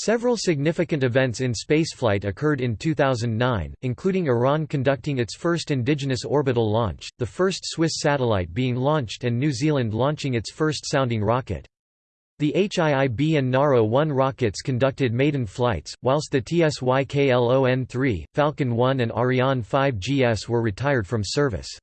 Several significant events in spaceflight occurred in 2009, including Iran conducting its first indigenous orbital launch, the first Swiss satellite being launched and New Zealand launching its first sounding rocket. The HIIB and NARO-1 rockets conducted maiden flights, whilst the TSYKLON-3, Falcon 1 and Ariane 5 GS were retired from service.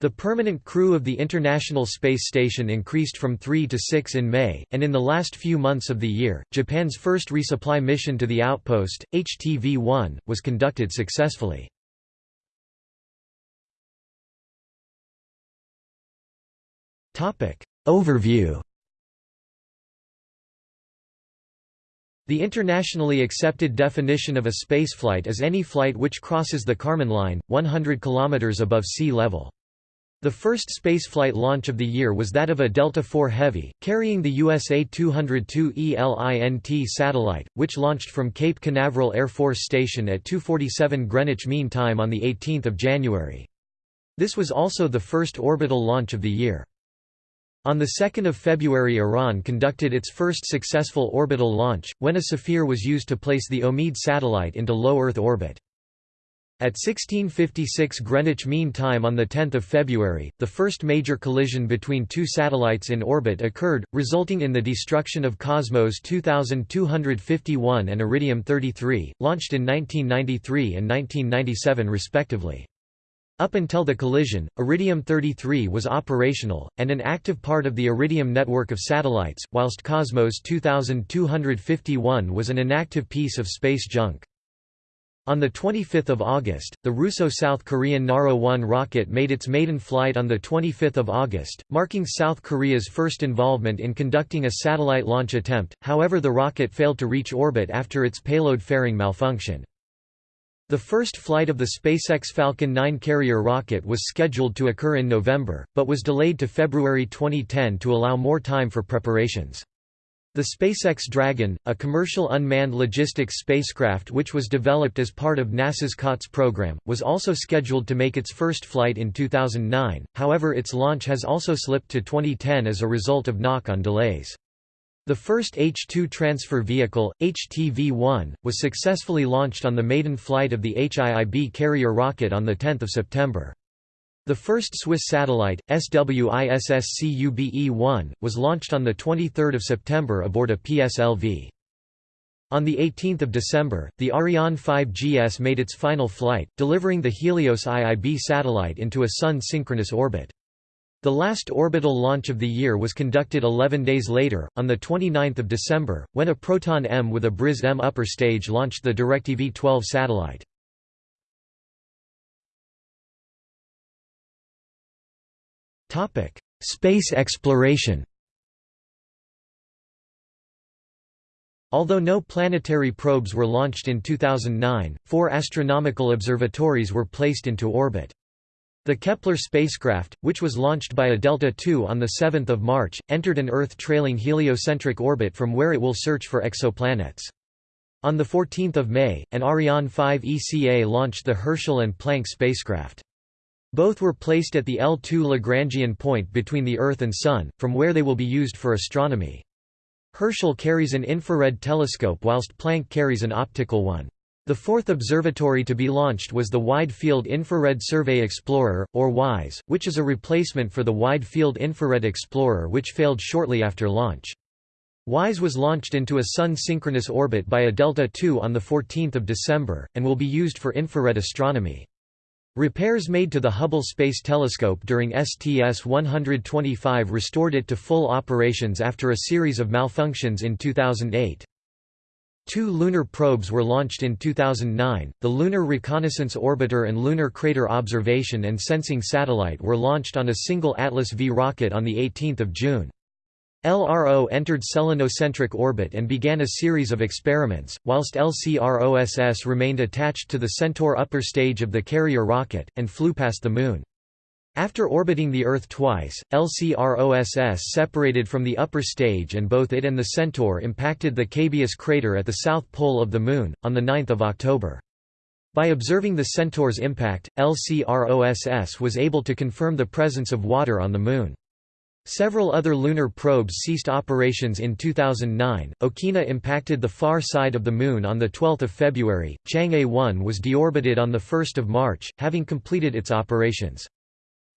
The permanent crew of the International Space Station increased from three to six in May, and in the last few months of the year, Japan's first resupply mission to the outpost, HTV-1, was conducted successfully. Overview The internationally accepted definition of a spaceflight is any flight which crosses the Kármán line, 100 km above sea level. The first spaceflight launch of the year was that of a Delta IV Heavy, carrying the USA-202 ELINT satellite, which launched from Cape Canaveral Air Force Station at 2.47 Greenwich Mean Time on 18 January. This was also the first orbital launch of the year. On 2 February Iran conducted its first successful orbital launch, when a Safir was used to place the Omid satellite into low Earth orbit. At 1656 Greenwich Mean Time on 10 February, the first major collision between two satellites in orbit occurred, resulting in the destruction of Cosmos 2251 and Iridium 33, launched in 1993 and 1997 respectively. Up until the collision, Iridium 33 was operational, and an active part of the Iridium network of satellites, whilst Cosmos 2251 was an inactive piece of space junk. On 25 August, the Russo-South Korean Naro-1 rocket made its maiden flight on 25 August, marking South Korea's first involvement in conducting a satellite launch attempt, however the rocket failed to reach orbit after its payload fairing malfunction. The first flight of the SpaceX Falcon 9 carrier rocket was scheduled to occur in November, but was delayed to February 2010 to allow more time for preparations. The SpaceX Dragon, a commercial unmanned logistics spacecraft which was developed as part of NASA's COTS program, was also scheduled to make its first flight in 2009, however its launch has also slipped to 2010 as a result of knock-on delays. The first H-2 transfer vehicle, HTV-1, was successfully launched on the maiden flight of the HIIB carrier rocket on 10 September. The first Swiss satellite, SWISSCUBE-1, was launched on 23 September aboard a PSLV. On 18 December, the Ariane 5 GS made its final flight, delivering the Helios IIB satellite into a Sun-synchronous orbit. The last orbital launch of the year was conducted 11 days later, on 29 December, when a Proton M with a Briz M upper stage launched the DirecTV 12 satellite. Topic: Space exploration. Although no planetary probes were launched in 2009, four astronomical observatories were placed into orbit. The Kepler spacecraft, which was launched by a Delta II on 7 March, entered an Earth-trailing heliocentric orbit from where it will search for exoplanets. On 14 May, an Ariane 5 ECA launched the Herschel and Planck spacecraft. Both were placed at the L2 Lagrangian point between the Earth and Sun, from where they will be used for astronomy. Herschel carries an infrared telescope whilst Planck carries an optical one. The fourth observatory to be launched was the Wide Field Infrared Survey Explorer, or WISE, which is a replacement for the Wide Field Infrared Explorer which failed shortly after launch. WISE was launched into a Sun-synchronous orbit by a Delta II on 14 December, and will be used for infrared astronomy. Repairs made to the Hubble Space Telescope during STS-125 restored it to full operations after a series of malfunctions in 2008. Two lunar probes were launched in 2009, the Lunar Reconnaissance Orbiter and Lunar Crater Observation and Sensing Satellite were launched on a single Atlas V rocket on 18 June. LRO entered selenocentric orbit and began a series of experiments, whilst LCROSS remained attached to the Centaur upper stage of the carrier rocket, and flew past the Moon. After orbiting the Earth twice, LCROSS separated from the upper stage and both it and the Centaur impacted the Cabeus crater at the south pole of the Moon, on 9 October. By observing the Centaur's impact, LCROSS was able to confirm the presence of water on the Moon. Several other lunar probes ceased operations in 2009. Okina impacted the far side of the Moon on 12 February. Chang'e 1 was deorbited on 1 March, having completed its operations.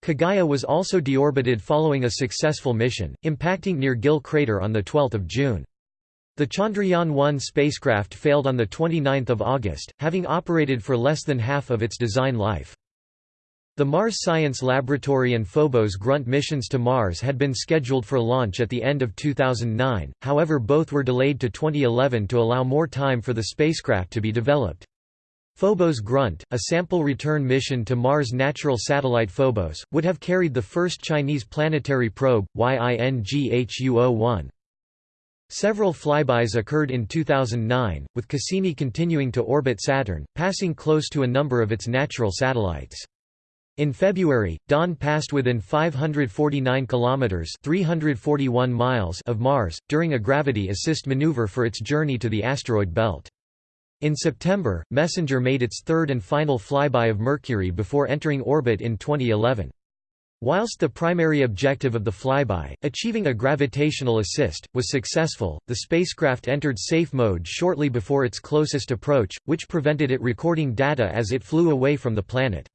Kaguya was also deorbited following a successful mission, impacting near Gill crater on 12 June. The Chandrayaan-1 spacecraft failed on 29 August, having operated for less than half of its design life. The Mars Science Laboratory and Phobos Grunt missions to Mars had been scheduled for launch at the end of 2009, however both were delayed to 2011 to allow more time for the spacecraft to be developed. Phobos Grunt, a sample return mission to Mars' natural satellite Phobos, would have carried the first Chinese planetary probe, YINGHU-01. Several flybys occurred in 2009, with Cassini continuing to orbit Saturn, passing close to a number of its natural satellites. In February, Dawn passed within 549 kilometers (341 miles) of Mars during a gravity assist maneuver for its journey to the asteroid belt. In September, Messenger made its third and final flyby of Mercury before entering orbit in 2011. Whilst the primary objective of the flyby, achieving a gravitational assist, was successful, the spacecraft entered safe mode shortly before its closest approach, which prevented it recording data as it flew away from the planet.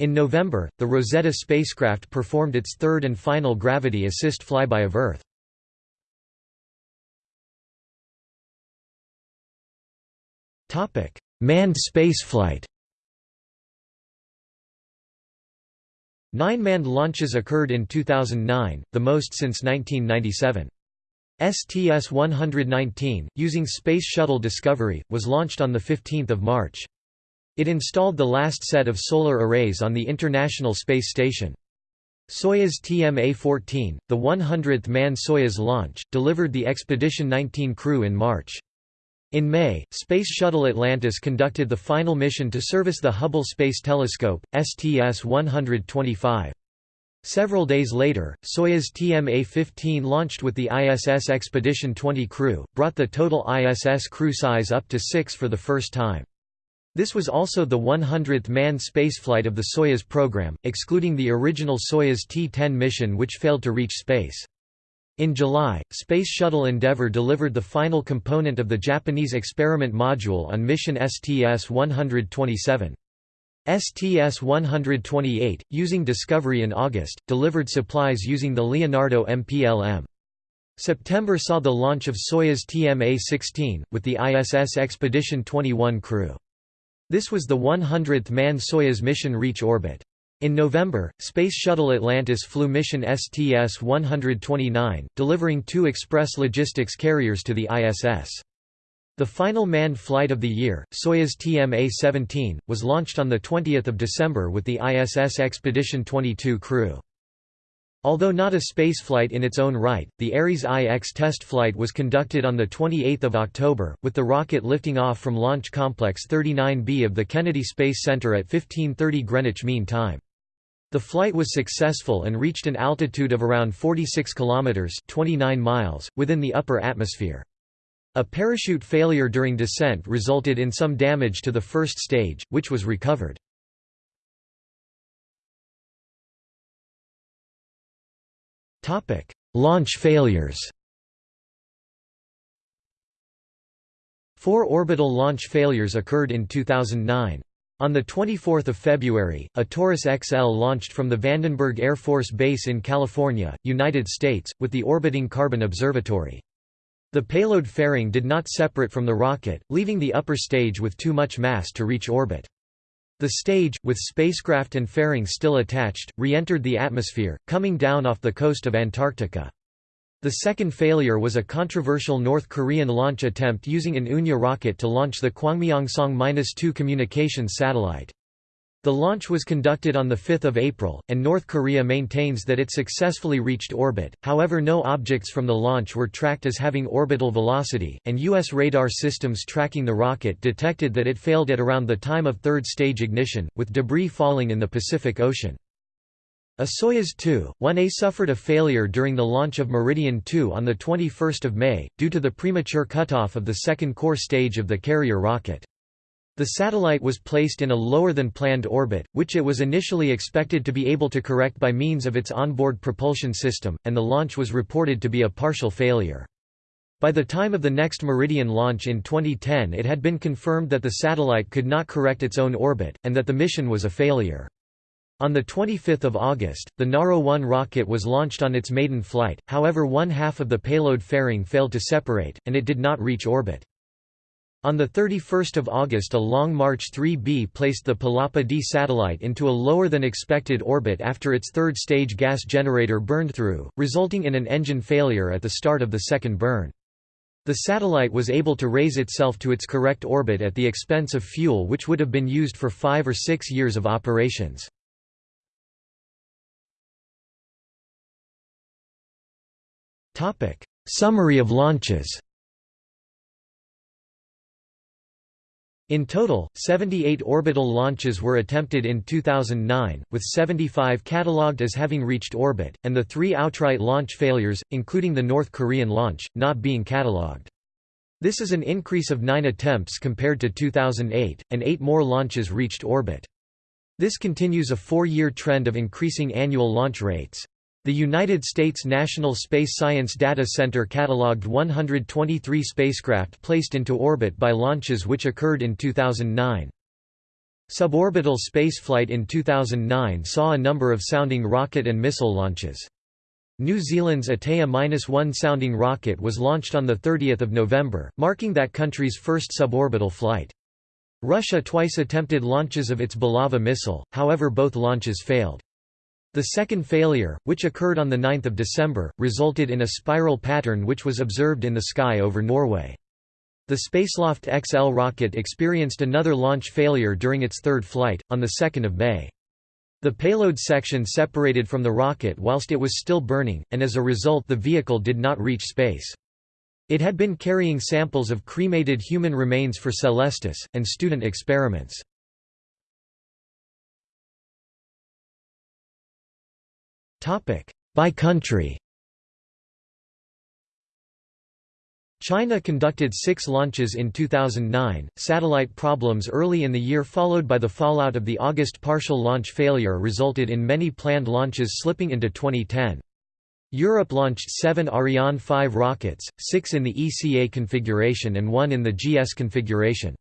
In November, the Rosetta spacecraft performed its third and final gravity assist flyby of Earth. Manned spaceflight Nine manned launches occurred in 2009, the most since 1997. STS-119, using Space Shuttle Discovery, was launched on 15 March. It installed the last set of solar arrays on the International Space Station. Soyuz TMA-14, the 100th manned Soyuz launch, delivered the Expedition 19 crew in March. In May, Space Shuttle Atlantis conducted the final mission to service the Hubble Space Telescope, STS-125. Several days later, Soyuz TMA-15 launched with the ISS Expedition 20 crew, brought the total ISS crew size up to six for the first time. This was also the 100th manned spaceflight of the Soyuz program, excluding the original Soyuz T-10 mission which failed to reach space. In July, Space Shuttle Endeavour delivered the final component of the Japanese experiment module on mission STS-127. STS-128, using Discovery in August, delivered supplies using the Leonardo MPLM. September saw the launch of Soyuz TMA-16, with the ISS Expedition 21 crew. This was the 100th manned Soyuz mission reach orbit. In November, Space Shuttle Atlantis flew mission STS-129, delivering two express logistics carriers to the ISS. The final manned flight of the year, Soyuz TMA-17, was launched on 20 December with the ISS Expedition 22 crew. Although not a spaceflight in its own right, the Ares I-X test flight was conducted on 28 October, with the rocket lifting off from Launch Complex 39B of the Kennedy Space Center at 1530 Greenwich Mean Time. The flight was successful and reached an altitude of around 46 kilometers (29 miles) within the upper atmosphere. A parachute failure during descent resulted in some damage to the first stage, which was recovered. Launch failures Four orbital launch failures occurred in 2009. On 24 February, a Taurus XL launched from the Vandenberg Air Force Base in California, United States, with the orbiting Carbon Observatory. The payload fairing did not separate from the rocket, leaving the upper stage with too much mass to reach orbit. The stage, with spacecraft and fairing still attached, re-entered the atmosphere, coming down off the coast of Antarctica. The second failure was a controversial North Korean launch attempt using an Unha rocket to launch the Kwangmyongsong-2 communications satellite. The launch was conducted on 5 April, and North Korea maintains that it successfully reached orbit, however no objects from the launch were tracked as having orbital velocity, and U.S. radar systems tracking the rocket detected that it failed at around the time of third-stage ignition, with debris falling in the Pacific Ocean. A Soyuz 2-1A suffered a failure during the launch of Meridian 2 on 21 May, due to the premature cutoff of the second core stage of the carrier rocket. The satellite was placed in a lower-than-planned orbit, which it was initially expected to be able to correct by means of its onboard propulsion system, and the launch was reported to be a partial failure. By the time of the next Meridian launch in 2010 it had been confirmed that the satellite could not correct its own orbit, and that the mission was a failure. On 25 August, the Naro-1 rocket was launched on its maiden flight, however one half of the payload fairing failed to separate, and it did not reach orbit. On 31 August a Long March 3B placed the Palapa D satellite into a lower-than-expected orbit after its third-stage gas generator burned through, resulting in an engine failure at the start of the second burn. The satellite was able to raise itself to its correct orbit at the expense of fuel which would have been used for five or six years of operations. Summary of launches In total, 78 orbital launches were attempted in 2009, with 75 catalogued as having reached orbit, and the three outright launch failures, including the North Korean launch, not being catalogued. This is an increase of nine attempts compared to 2008, and eight more launches reached orbit. This continues a four-year trend of increasing annual launch rates. The United States National Space Science Data Center catalogued 123 spacecraft placed into orbit by launches which occurred in 2009. Suborbital spaceflight in 2009 saw a number of sounding rocket and missile launches. New Zealand's Atea-1 sounding rocket was launched on 30 November, marking that country's first suborbital flight. Russia twice attempted launches of its Bulava missile, however both launches failed. The second failure, which occurred on 9 December, resulted in a spiral pattern which was observed in the sky over Norway. The Spaceloft XL rocket experienced another launch failure during its third flight, on 2 May. The payload section separated from the rocket whilst it was still burning, and as a result the vehicle did not reach space. It had been carrying samples of cremated human remains for Celestis, and student experiments. By country China conducted six launches in 2009. Satellite problems early in the year, followed by the fallout of the August partial launch failure, resulted in many planned launches slipping into 2010. Europe launched seven Ariane 5 rockets, six in the ECA configuration and one in the GS configuration.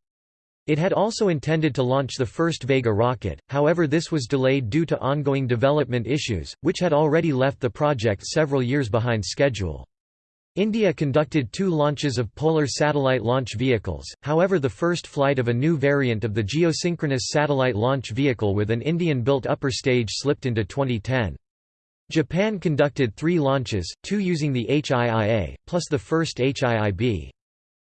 It had also intended to launch the first Vega rocket, however this was delayed due to ongoing development issues, which had already left the project several years behind schedule. India conducted two launches of Polar satellite launch vehicles, however the first flight of a new variant of the geosynchronous satellite launch vehicle with an Indian-built upper stage slipped into 2010. Japan conducted three launches, two using the HIIA, plus the first HIIB.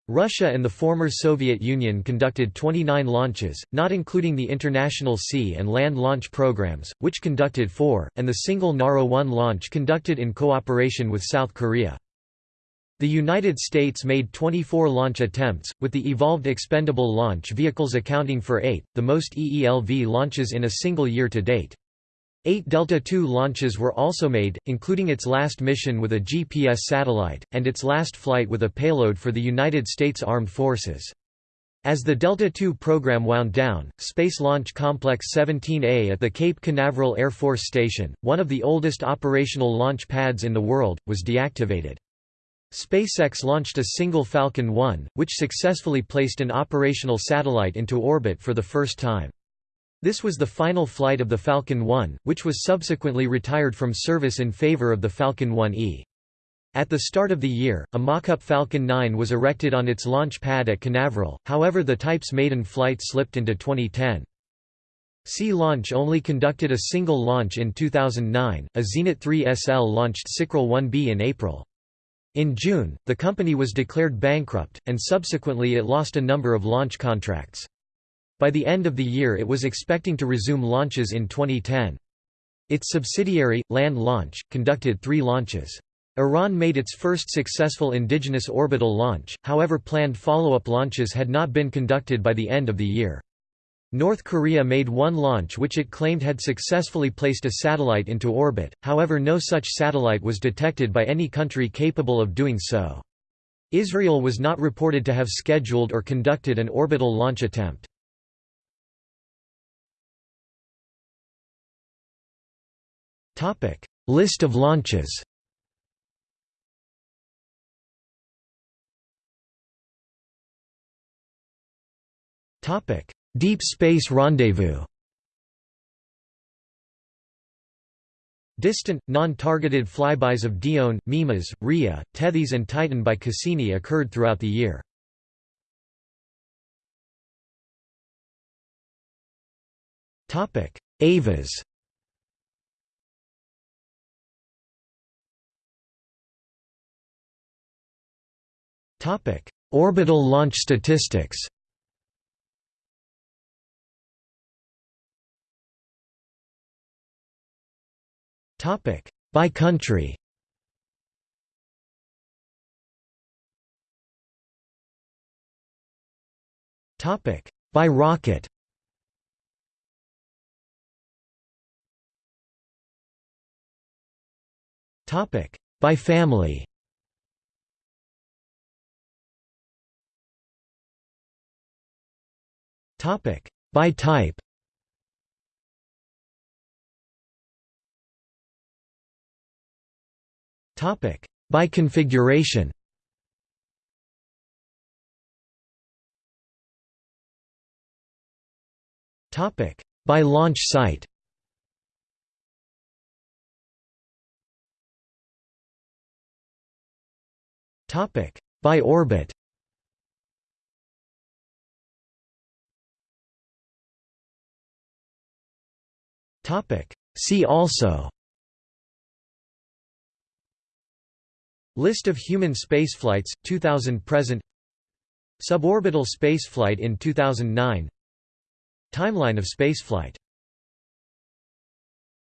Russia and the former Soviet Union conducted 29 launches, not including the international sea and land launch programs, which conducted four, and the single Naro-1 launch conducted in cooperation with South Korea. The United States made 24 launch attempts, with the Evolved Expendable Launch Vehicles accounting for eight, the most EELV launches in a single year to date. Eight Delta II launches were also made, including its last mission with a GPS satellite, and its last flight with a payload for the United States Armed Forces. As the Delta II program wound down, Space Launch Complex 17A at the Cape Canaveral Air Force Station, one of the oldest operational launch pads in the world, was deactivated. SpaceX launched a single Falcon 1, which successfully placed an operational satellite into orbit for the first time. This was the final flight of the Falcon 1, which was subsequently retired from service in favor of the Falcon 1E. At the start of the year, a mock-up Falcon 9 was erected on its launch pad at Canaveral, however the type's maiden flight slipped into 2010. Sea Launch only conducted a single launch in 2009, a Zenit 3 SL launched SICRAL 1B in April. In June, the company was declared bankrupt, and subsequently it lost a number of launch contracts. By the end of the year it was expecting to resume launches in 2010. Its subsidiary, Land Launch, conducted three launches. Iran made its first successful indigenous orbital launch, however planned follow-up launches had not been conducted by the end of the year. North Korea made one launch which it claimed had successfully placed a satellite into orbit, however no such satellite was detected by any country capable of doing so. Israel was not reported to have scheduled or conducted an orbital launch attempt. Topic: List of launches. Topic: Deep Space Rendezvous. Distant, non-targeted flybys of Dione, Mimas, Rhea, Tethys and Titan by Cassini occurred throughout the year. Avas Orbital launch statistics by country. By rocket. Topic by family. Topic by type. Topic by configuration. Topic by launch site. Topic by orbit. Topic. See also. List of human spaceflights, 2000 present. Suborbital spaceflight in 2009 Timeline of spaceflight